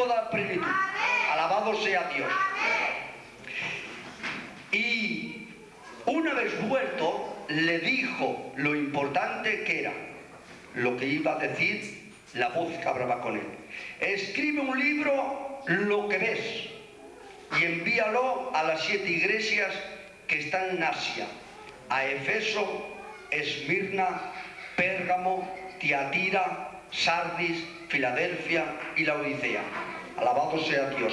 toda plenitud. Alabado sea Dios. Y una vez vuelto, le dijo lo importante que era, lo que iba a decir la voz que hablaba con él. Escribe un libro, lo que ves, y envíalo a las siete iglesias que están en Asia, a Efeso, Esmirna, Pérgamo, Tiatira, Sardis, Filadelfia y la Odisea. Alabado sea Dios.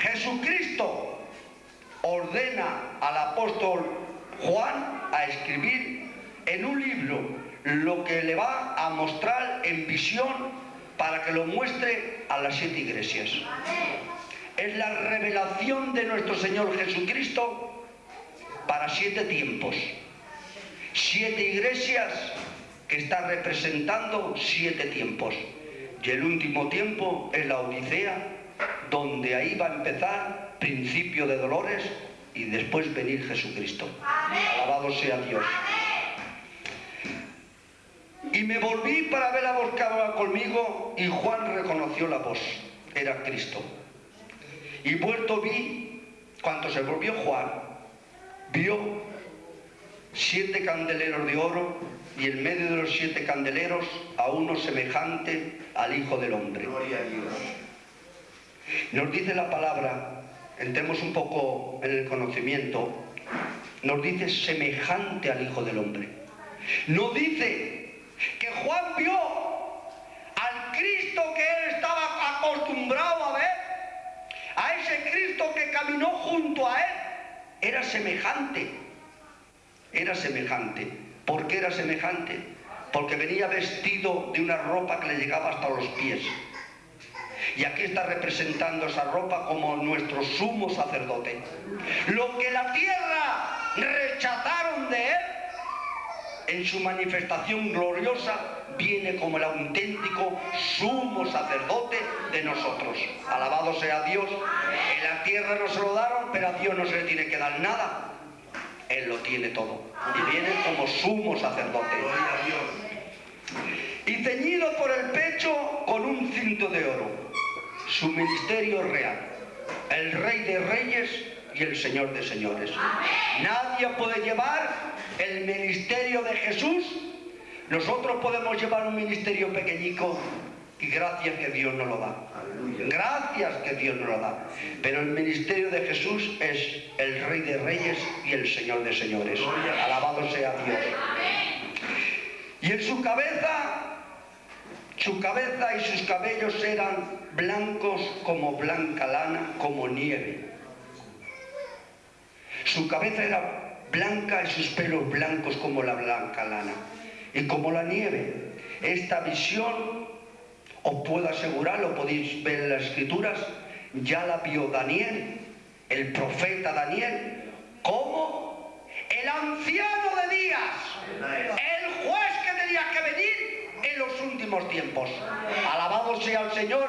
Jesucristo ordena al apóstol Juan a escribir en un libro lo que le va a mostrar en visión para que lo muestre a las siete iglesias. Es la revelación de nuestro Señor Jesucristo para siete tiempos. Siete iglesias que está representando siete tiempos. Y el último tiempo es la Odisea, donde ahí va a empezar principio de dolores y después venir Jesucristo. Alabado sea Dios. Y me volví para ver a voz que hablaba conmigo y Juan reconoció la voz. Era Cristo. Y vuelto vi, cuando se volvió Juan, vio siete candeleros de oro y en medio de los siete candeleros a uno semejante al Hijo del Hombre. Gloria a Dios. Nos dice la palabra, entremos un poco en el conocimiento, nos dice semejante al Hijo del Hombre. No dice que Juan vio al Cristo que él estaba acostumbrado a ver, a ese Cristo que caminó junto a él, era semejante, era semejante. ¿Por qué era semejante? Porque venía vestido de una ropa que le llegaba hasta los pies. Y aquí está representando esa ropa como nuestro sumo sacerdote. Lo que la tierra rechazaron de él, en su manifestación gloriosa, viene como el auténtico sumo sacerdote de nosotros. Alabado sea Dios. En la tierra no se lo daron, pero a Dios no se le tiene que dar nada. Él lo tiene todo. Y viene como sumo sacerdote. Y ceñido por el pecho con un cinto de oro. Su ministerio real. El rey de reyes y el señor de señores. Nadie puede llevar el ministerio de Jesús. Nosotros podemos llevar un ministerio pequeñico y gracias que Dios nos lo da. Gracias que Dios nos lo da. Pero el ministerio de Jesús es el Rey de Reyes y el Señor de Señores. Alabado sea Dios. Y en su cabeza, su cabeza y sus cabellos eran blancos como blanca lana, como nieve. Su cabeza era blanca y sus pelos blancos como la blanca lana y como la nieve. Esta visión os puedo asegurar, lo podéis ver en las escrituras, ya la vio Daniel, el profeta Daniel, como el anciano de días, el juez que tenía que venir en los últimos tiempos. Alabado sea el Señor,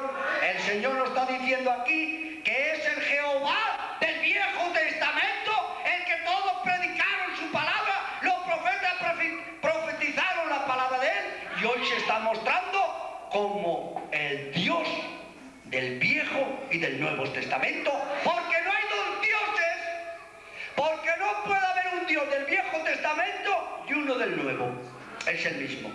el Señor nos está diciendo aquí que es el Jehová del Viejo Testamento, el que todos predicaron su palabra, los profetas profe- profetizaron la palabra de él y hoy se está mostrando como el Dios del Viejo y del Nuevo Testamento, porque no hay dos dioses, porque no puede haber un Dios del Viejo Testamento y uno del Nuevo, es el mismo.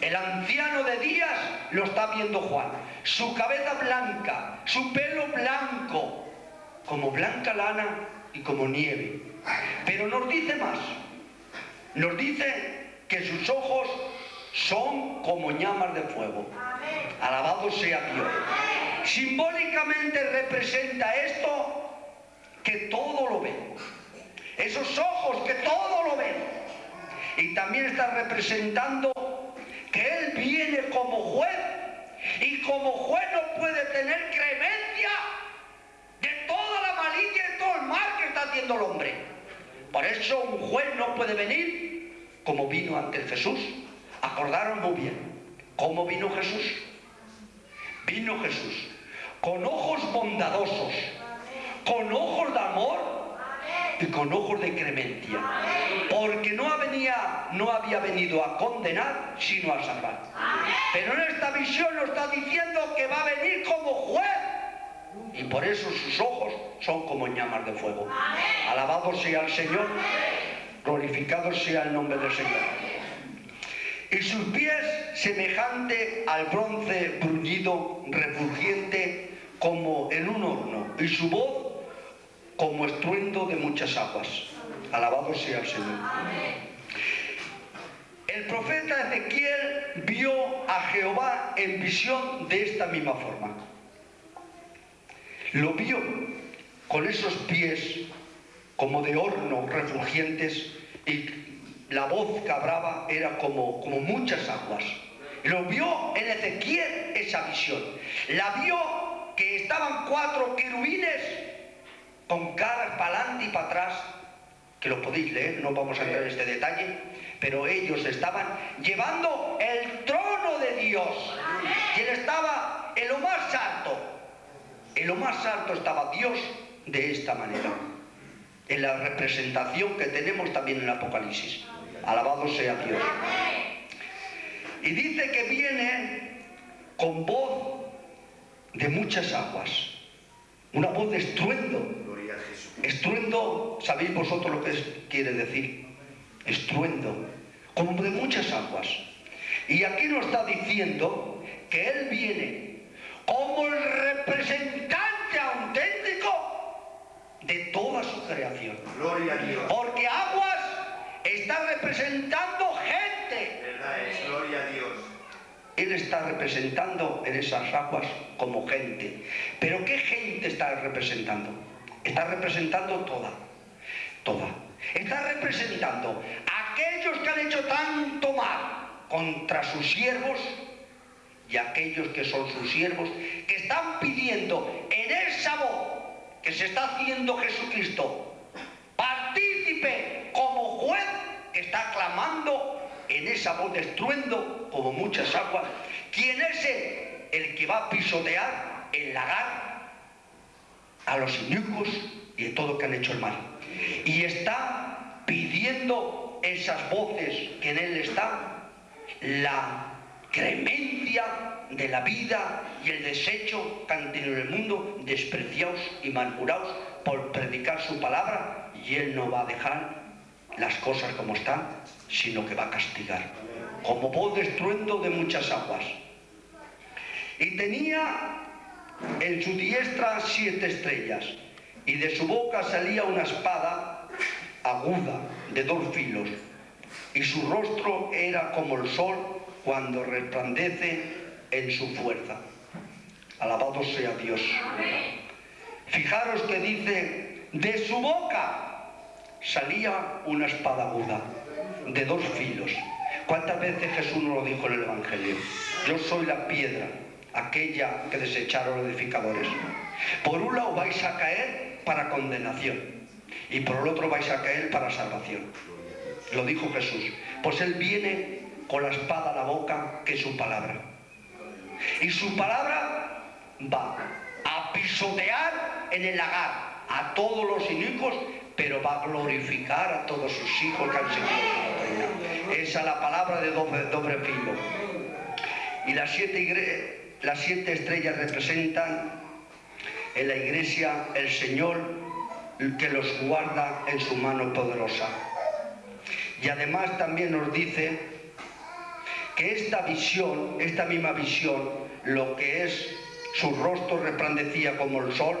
El anciano de días lo está viendo Juan, su cabeza blanca, su pelo blanco, como blanca lana y como nieve. Pero nos dice más, nos dice que sus ojos son como llamas de fuego. Alabado sea Dios. Simbólicamente representa esto que todo lo ve. Esos ojos que todo lo ven. Y también está representando que Él viene como juez y como juez no puede tener cremencia de toda la malicia y todo el mal que está haciendo el hombre. Por eso un juez no puede venir como vino antes Jesús. Acordaron muy bien cómo vino Jesús. Vino Jesús con ojos bondadosos, con ojos de amor, y con ojos de clemencia. Porque no, venía, no había venido a condenar, sino a salvar. Pero en esta visión nos está diciendo que va a venir como juez. Y por eso sus ojos son como llamas de fuego. Alabado sea el Señor, glorificado sea el nombre del Señor y sus pies semejante al bronce bruñido, refugiente como en un horno, y su voz como estruendo de muchas aguas. Alabado sea el Señor. El profeta Ezequiel vio a Jehová en visión de esta misma forma. Lo vio con esos pies como de horno refugientes y la voz que hablaba era como, como muchas aguas. Lo vio en Ezequiel esa visión. La vio que estaban cuatro querubines con caras para adelante y para atrás, que lo podéis leer, no vamos a entrar en este detalle, pero ellos estaban llevando el trono de Dios. Y él estaba en lo más alto. En lo más alto estaba Dios de esta manera. En la representación que tenemos también en el Apocalipsis. Alabado sea Dios. Y dice que viene con voz de muchas aguas. Una voz de estruendo. Estruendo, ¿sabéis vosotros lo que quiere decir? Estruendo. Como de muchas aguas. Y aquí nos está diciendo que Él viene como el representante auténtico de toda su creación. Gloria a Dios. Porque aguas está representando gente. gloria a Dios. Él está representando en esas aguas como gente. Pero ¿qué gente está representando? Está representando toda. Toda. Está representando a aquellos que han hecho tanto mal contra sus siervos y aquellos que son sus siervos, que están pidiendo en esa voz que se está haciendo Jesucristo, partícipe como juez está clamando voz de como muchas aguas, ¿quién es el, el que va a pisotear el lagar a los inicuos y a todo que han hecho el mal? Y está pidiendo esas voces que en él está la cremencia de la vida y el desecho que han tenido en el mundo, despreciados y murmurados por predicar su palabra, y él no va a dejar las cosas como están, sino que va a castigar, como voz de estruendo de muchas aguas. Y tenía en su diestra siete estrellas, y de su boca salía una espada aguda de dos filos, y su rostro era como el sol cuando resplandece en su fuerza. Alabado sea Dios. Fijaros que dice, de su boca salía una espada aguda de dos filos. ¿Cuántas veces Jesús nos lo dijo en el Evangelio? Yo soy la piedra, aquella que desecharon los edificadores. Por un lado vais a caer para condenación y por el otro vais a caer para salvación. Lo dijo Jesús. Pues Él viene con la espada a la boca, que es su palabra. Y su palabra va a pisotear en el lagar a todos los inicuos pero va a glorificar a todos sus hijos que han seguido Esa es la palabra de doble, filo. Y las siete, las siete estrellas representan en la iglesia el Señor que los guarda en su mano poderosa. Y además también nos dice que esta visión, esta misma visión, lo que es su rostro resplandecía como el sol,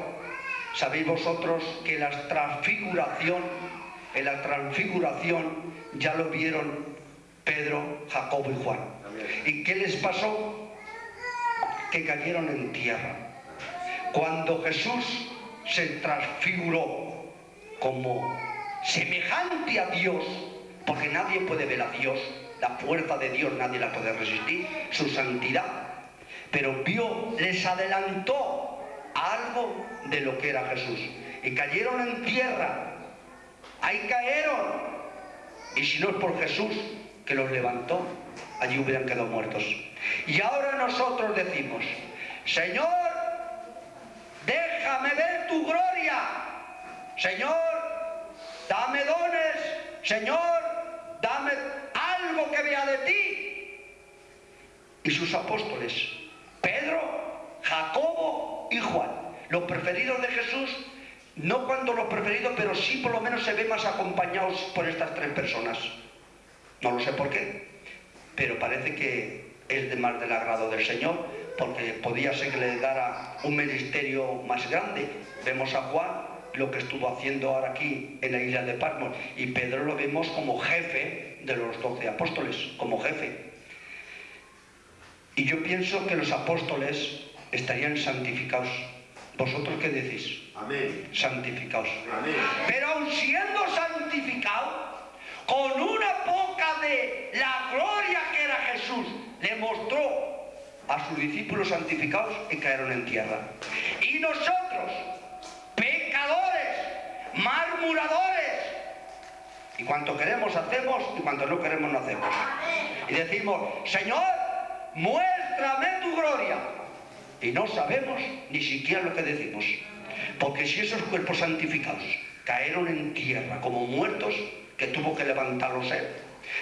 Sabéis vosotros que la transfiguración, en la transfiguración ya lo vieron Pedro, Jacobo y Juan. ¿Y qué les pasó? Que cayeron en tierra. Cuando Jesús se transfiguró como semejante a Dios, porque nadie puede ver a Dios, la fuerza de Dios nadie la puede resistir, su santidad, pero vio, les adelantó algo de lo que era Jesús. Y cayeron en tierra. Ahí cayeron. Y si no es por Jesús que los levantó, allí hubieran quedado muertos. Y ahora nosotros decimos, Señor, déjame ver tu gloria. Señor, dame dones, Señor, dame algo que vea de ti. Y sus apóstoles, Pedro, Jacobo y Juan, los preferidos de Jesús, no cuando los preferidos, pero sí por lo menos se ve más acompañados por estas tres personas. No lo sé por qué, pero parece que es de más del agrado del Señor, porque podía ser que le dara un ministerio más grande. Vemos a Juan lo que estuvo haciendo ahora aquí en la isla de Patmos y Pedro lo vemos como jefe de los doce apóstoles, como jefe. Y yo pienso que los apóstoles estarían santificados. ¿Vosotros qué decís? Amén. Santificados. Amén. Pero aun siendo santificados, con una poca de la gloria que era Jesús, le mostró a sus discípulos santificados y cayeron en tierra. Y nosotros, pecadores, murmuradores, y cuanto queremos hacemos y cuanto no queremos no hacemos. Y decimos, Señor, muéstrame tu gloria. Y no sabemos ni siquiera lo que decimos. Porque si esos cuerpos santificados cayeron en tierra como muertos, que tuvo que levantarlos él,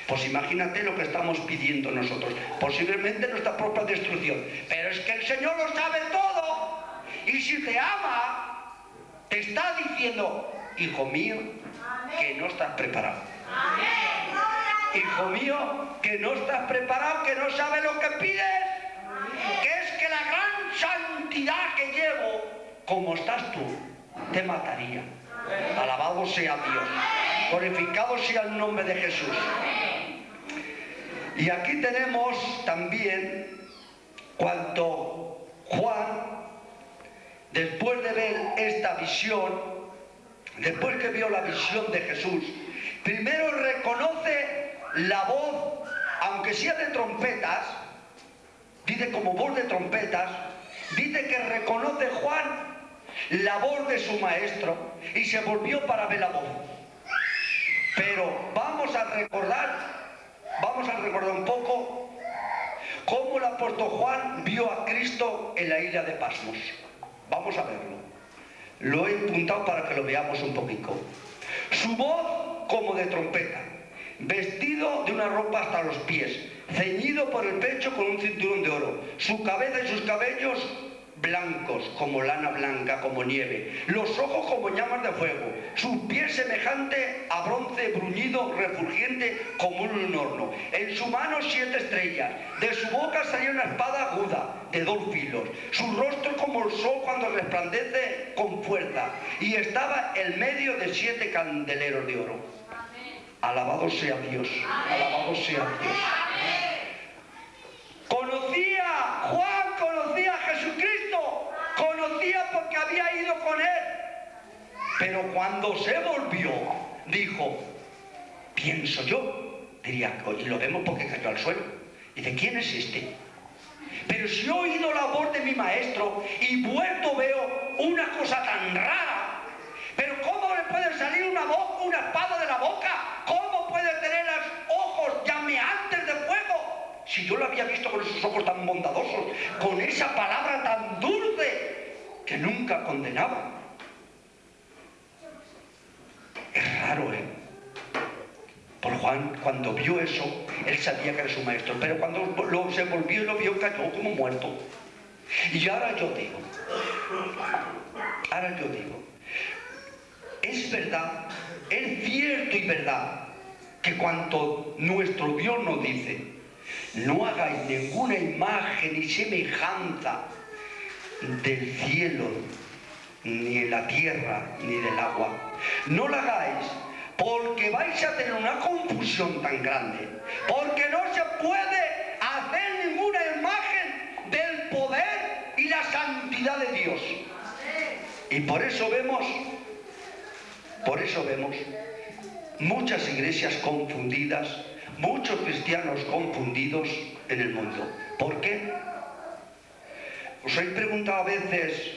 pues imagínate lo que estamos pidiendo nosotros. Posiblemente nuestra propia destrucción. Pero es que el Señor lo sabe todo. Y si te ama, te está diciendo, hijo mío, que no estás preparado. Hijo mío, que no estás preparado, que no sabes lo que pides. Que llevo, como estás tú, te mataría. Alabado sea Dios. Glorificado sea el nombre de Jesús. Y aquí tenemos también cuando Juan, después de ver esta visión, después que vio la visión de Jesús, primero reconoce la voz, aunque sea de trompetas, dice como voz de trompetas, dice que reconoce Juan la voz de su maestro y se volvió para ver la voz. Pero vamos a recordar, vamos a recordar un poco cómo el apóstol Juan vio a Cristo en la isla de Pasmos. Vamos a verlo. Lo he apuntado para que lo veamos un poquito. Su voz como de trompeta, vestido de una ropa hasta los pies, ceñido por el pecho con un cinturón de oro, su cabeza y sus cabellos blancos como lana blanca, como nieve, los ojos como llamas de fuego, sus pies semejante a bronce bruñido, refulgente como un horno, en su mano siete estrellas, de su boca salía una espada aguda de dos filos, su rostro como el sol cuando resplandece con fuerza, y estaba en medio de siete candeleros de oro. Alabado sea Dios, alabado sea Dios. Conocía, Juan conocía a Jesucristo, conocía porque con él. Pero cuando se volvió, dijo, pienso yo, diría, y lo vemos porque cayó al suelo. Dice, ¿quién es este? Pero si he oído la voz de mi maestro y vuelto veo una cosa tan rara, pero ¿cómo le puede salir una voz, una espada de la boca? ¿Cómo puede tener los ojos llameantes de fuego? Si yo lo había visto con esos ojos tan bondadosos, con esa palabra tan dulce que nunca condenaba. Es raro, ¿eh? Por Juan, cuando vio eso, él sabía que era su maestro, pero cuando lo, se volvió y lo vio, cayó como muerto. Y ahora yo digo, ahora yo digo, es verdad, es cierto y verdad que cuanto nuestro Dios nos dice, no hagáis ninguna imagen ni semejanza del cielo, ni en la tierra, ni del agua. No la hagáis porque vais a tener una confusión tan grande, porque no se puede hacer ninguna imagen del poder y la santidad de Dios. Y por eso vemos, por eso vemos muchas iglesias confundidas, muchos cristianos confundidos en el mundo. ¿Por qué? Os he preguntado a veces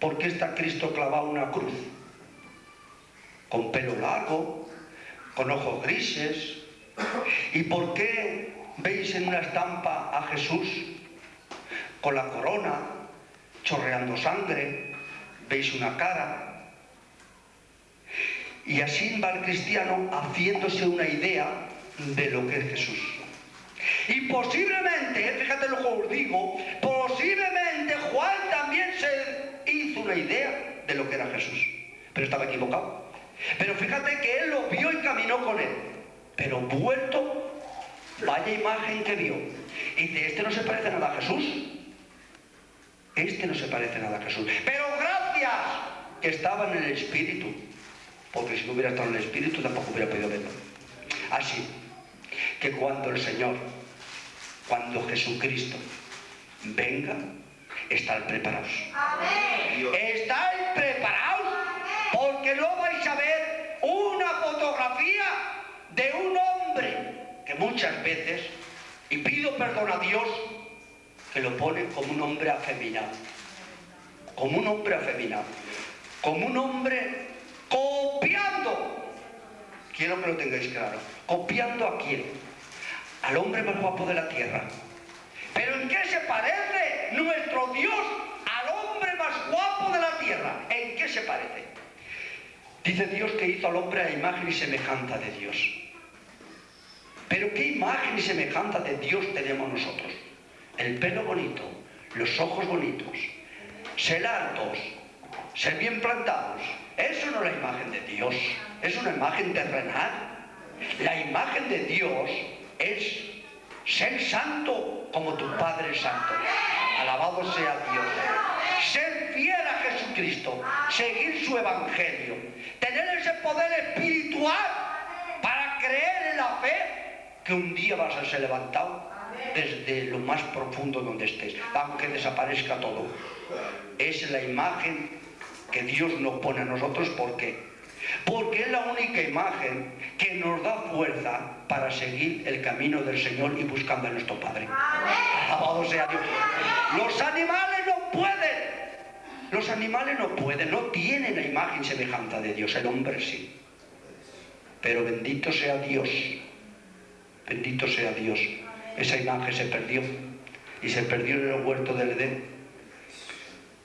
por qué está Cristo clavado una cruz con pelo largo, con ojos grises. ¿Y por qué veis en una estampa a Jesús con la corona, chorreando sangre? ¿Veis una cara? Y así va el cristiano haciéndose una idea de lo que es Jesús. Y posiblemente, fíjate lo que os digo, posiblemente Juan también se hizo una idea de lo que era Jesús, pero estaba equivocado. Pero fíjate que él lo vio y caminó con él, pero vuelto, vaya imagen que vio. Y de este no se parece nada a Jesús. Este no se parece nada a Jesús. Pero gracias que estaba en el Espíritu, porque si no hubiera estado en el Espíritu tampoco hubiera podido verlo. Así que cuando el Señor, cuando Jesucristo venga, estar preparados. Estáis preparados porque no vais a ver una fotografía de un hombre que muchas veces, y pido perdón a Dios, que lo pone como un hombre afeminado. Como un hombre afeminado. Como un hombre copiando. Quiero que lo tengáis claro. ¿Copiando a quién? Al hombre más guapo de la tierra. ¿Pero en qué se parece nuestro Dios al hombre más guapo de la tierra? ¿En qué se parece? Dice Dios que hizo al hombre a imagen y semejanza de Dios. Pero ¿qué imagen y semejanza de Dios tenemos nosotros? El pelo bonito, los ojos bonitos, ser altos, ser bien plantados. Eso no es la imagen de Dios, es una imagen terrenal. La imagen de Dios es ser santo como tu Padre santo. Alabado sea Dios. Ser fiel a Jesucristo, seguir su evangelio, tener ese poder espiritual para creer en la fe que un día vas a ser levantado desde lo más profundo donde estés, aunque desaparezca todo. Es la imagen que Dios nos pone a nosotros, ¿por qué? Porque es la única imagen que nos da fuerza para seguir el camino del Señor y buscando a nuestro Padre. Alabado sea Dios. Los animales no pueden. Los animales no pueden, no tienen la imagen semejanza de Dios. El hombre sí. Pero bendito sea Dios. Bendito sea Dios. Esa imagen se perdió. Y se perdió en el huerto del Edén.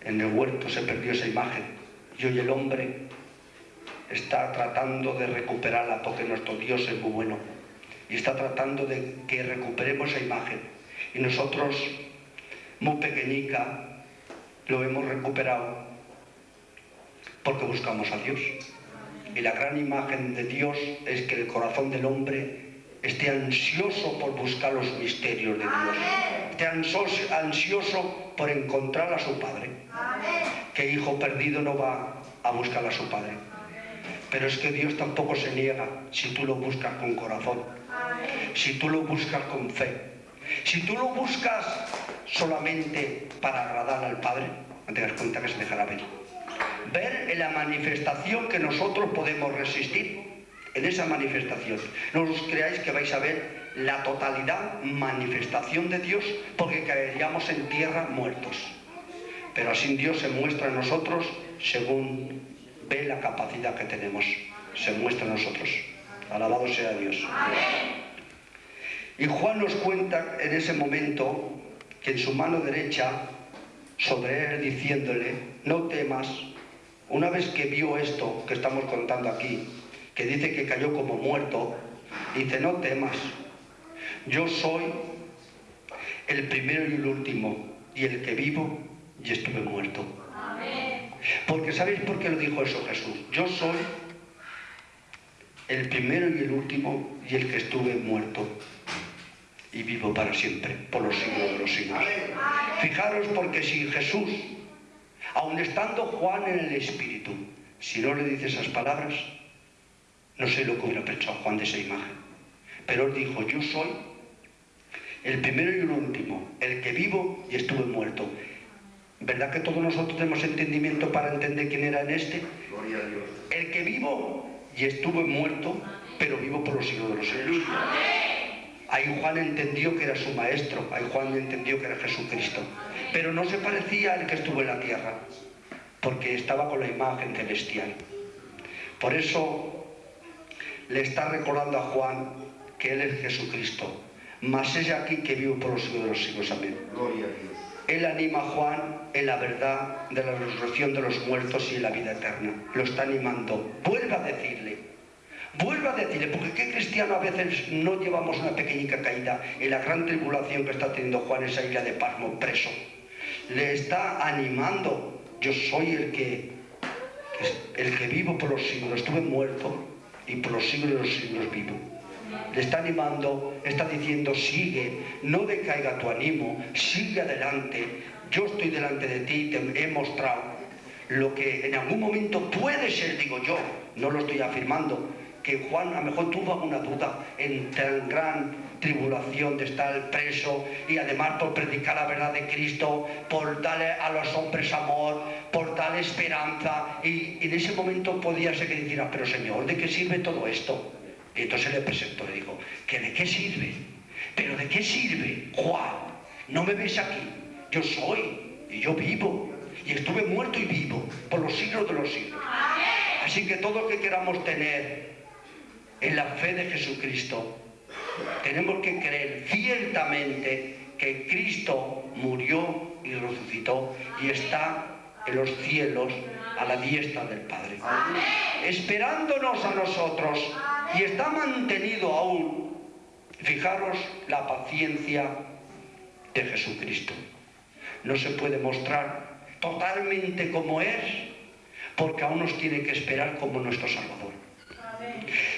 En el huerto se perdió esa imagen. Y hoy el hombre está tratando de recuperarla porque nuestro Dios es muy bueno y está tratando de que recuperemos esa imagen. Y nosotros, muy pequeñica, lo hemos recuperado porque buscamos a Dios. Y la gran imagen de Dios es que el corazón del hombre esté ansioso por buscar los misterios de Dios. Esté ansioso por encontrar a su Padre. Que hijo perdido no va a buscar a su Padre pero es que Dios tampoco se niega si tú lo buscas con corazón, si tú lo buscas con fe, si tú lo buscas solamente para agradar al Padre, no te das cuenta que se dejará ver. Ver en la manifestación que nosotros podemos resistir, en esa manifestación. No os creáis que vais a ver la totalidad manifestación de Dios porque caeríamos en tierra muertos. Pero así Dios se muestra en nosotros según ve la capacidad que tenemos, se muestra a nosotros. Alabado sea Dios. Y Juan nos cuenta en ese momento que en su mano derecha, sobre él diciéndole, no temas, una vez que vio esto que estamos contando aquí, que dice que cayó como muerto, dice, no temas, yo soy el primero y el último, y el que vivo y estuve muerto. Porque ¿sabéis por qué lo dijo eso Jesús? Yo soy el primero y el último y el que estuve muerto y vivo para siempre, por los siglos de los siglos. Fijaros porque si Jesús, aun estando Juan en el Espíritu, si no le dice esas palabras, no sé lo que hubiera pensado Juan de esa imagen. Pero él dijo, yo soy el primero y el último, el que vivo y estuve muerto. ¿Verdad que todos nosotros tenemos entendimiento para entender quién era en este? Gloria a Dios. El que vivo y estuvo muerto, pero vivo por los siglos de los siglos. Ahí Juan entendió que era su maestro, ahí Juan entendió que era Jesucristo. Pero no se parecía al que estuvo en la tierra, porque estaba con la imagen celestial. Por eso le está recordando a Juan que él es Jesucristo. Más es aquí que vivo por los siglos de los siglos. Amén. Gloria a Dios. Él anima a Juan en la verdad de la resurrección de los muertos y en la vida eterna. Lo está animando. Vuelve a decirle. Vuelve a decirle, porque qué cristiano a veces no llevamos una pequeña caída en la gran tribulación que está teniendo Juan esa isla de Pasmo preso. Le está animando. Yo soy el que, el que vivo por los siglos. Estuve muerto y por los siglos de los siglos vivo le está animando, está diciendo, sigue, no decaiga tu ánimo, sigue adelante, yo estoy delante de ti, te he mostrado lo que en algún momento puede ser, digo yo, no lo estoy afirmando, que Juan a lo mejor tuvo alguna duda en tan gran tribulación de estar preso y además por predicar la verdad de Cristo, por darle a los hombres amor, por darle esperanza. Y, en ese momento podía ser que dijera, pero Señor, ¿de qué sirve todo esto? Y entonces le presentó, le dijo, ¿que de qué sirve? ¿Pero de qué sirve? Juan, no me ves aquí, yo soy y yo vivo y estuve muerto y vivo por los siglos de los siglos. Así que todo lo que queramos tener en la fe de Jesucristo, tenemos que creer ciertamente que Cristo murió y resucitó y está en los cielos a la diestra del Padre, esperándonos a nosotros y está mantenido aún, fijaros la paciencia de Jesucristo. No se puede mostrar totalmente como es, porque aún nos tiene que esperar como nuestro Salvador.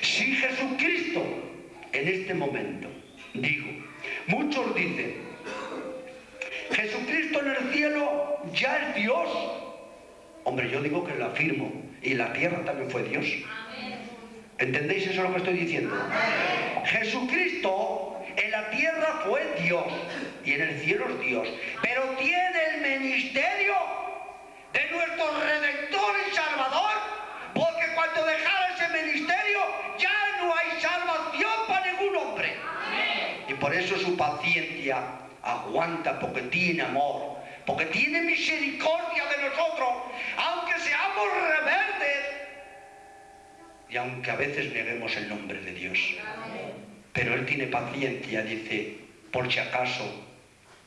Si Jesucristo en este momento, digo, muchos dicen, Jesucristo en el cielo ya es Dios. Hombre, yo digo que lo afirmo, y la tierra también fue Dios. ¿Entendéis eso lo que estoy diciendo? Jesucristo en la tierra fue Dios y en el cielo es Dios, pero tiene el ministerio de nuestro Redentor y Salvador, porque cuando dejara ese ministerio ya no hay salvación para ningún hombre. Y por eso su paciencia aguanta, porque tiene amor, porque tiene misericordia de nosotros, aunque seamos rebeldes y aunque a veces neguemos el nombre de Dios. Pero Él tiene paciencia, dice, por si acaso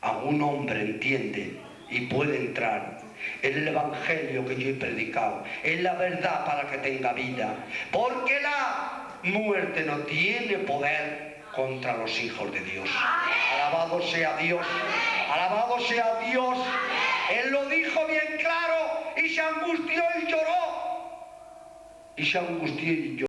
algún hombre entiende y puede entrar en el Evangelio que yo he predicado, en la verdad para que tenga vida, porque la muerte no tiene poder contra los hijos de Dios. Alabado sea Dios, alabado sea Dios. Él lo dijo bien claro. Y se angustió y lloró. Y se angustió y yo